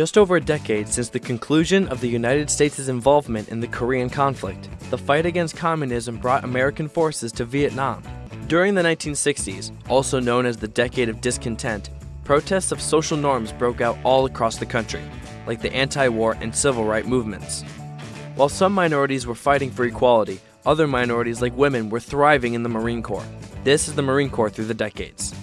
Just over a decade since the conclusion of the United States' involvement in the Korean conflict, the fight against communism brought American forces to Vietnam. During the 1960s, also known as the Decade of Discontent, protests of social norms broke out all across the country, like the anti-war and civil rights movements. While some minorities were fighting for equality, other minorities like women were thriving in the Marine Corps. This is the Marine Corps through the decades.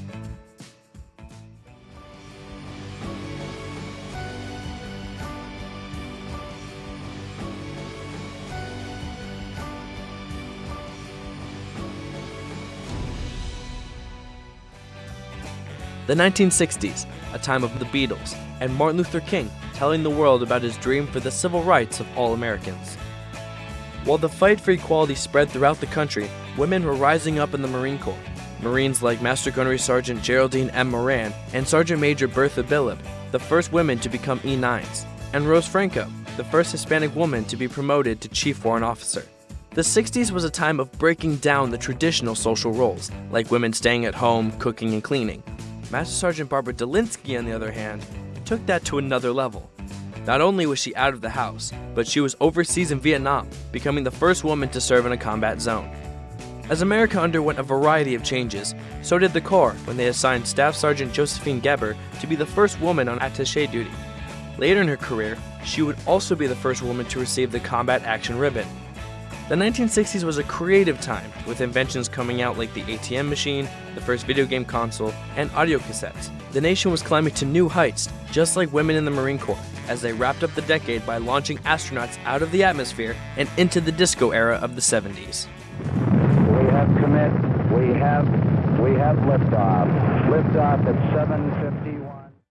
The 1960s, a time of the Beatles, and Martin Luther King telling the world about his dream for the civil rights of all Americans. While the fight for equality spread throughout the country, women were rising up in the Marine Corps. Marines like Master Gunnery Sergeant Geraldine M. Moran and Sergeant Major Bertha Billeb, the first women to become E9s, and Rose Franco, the first Hispanic woman to be promoted to Chief Warrant Officer. The 60s was a time of breaking down the traditional social roles, like women staying at home, cooking, and cleaning, Master Sergeant Barbara Dulinsky, on the other hand, took that to another level. Not only was she out of the house, but she was overseas in Vietnam, becoming the first woman to serve in a combat zone. As America underwent a variety of changes, so did the Corps when they assigned Staff Sergeant Josephine Geber to be the first woman on attaché duty. Later in her career, she would also be the first woman to receive the Combat Action Ribbon, the 1960s was a creative time, with inventions coming out like the ATM machine, the first video game console, and audio cassettes. The nation was climbing to new heights, just like women in the Marine Corps, as they wrapped up the decade by launching astronauts out of the atmosphere and into the disco era of the 70s. We have commit, we have, we have liftoff. Liftoff at 7.50.